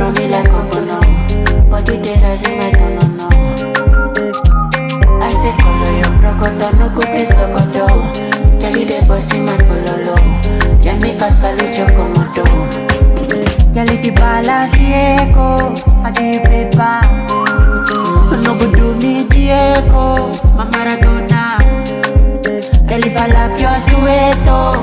Throw me like coconut What you no. Asik say color your crocodile No good is the godo Jadi deh bosi bololo Jami kasalu joko modo Jali fi balasi eko Ade pepa No budu mi dieko Mamaradona Jali falap yo sueto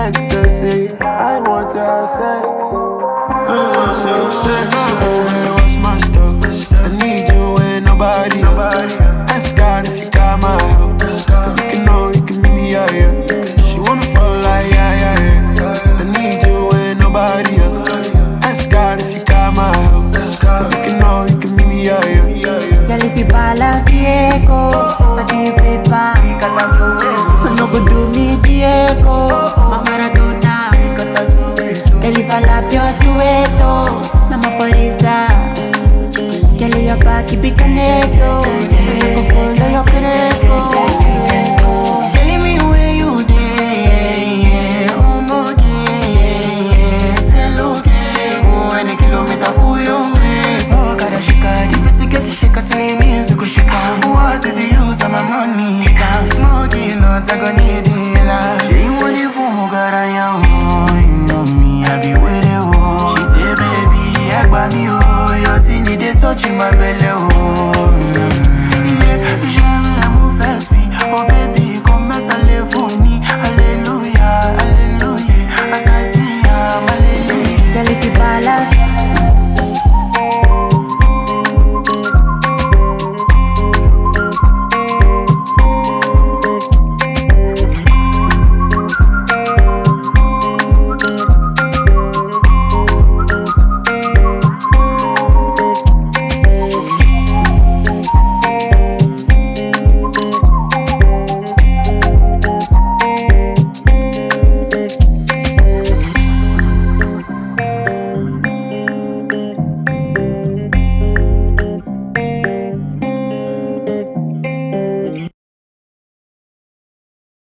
ecstasy. I want to have sex. I want to have sex. Baby, what's my stuff? I need you and nobody. nobody. keep it connected. Conforme yo crezco, crezco. Me where you there, kilometer for shika, get the say me. What is the use of my money? Shika, smoking, not agony. toucher ma belle oh mm. yeah, J'aime la mauvaise vie. Oh baby comme ça les fournis Alléluia, alléluia. Assassinam, alléluia. Elle était balade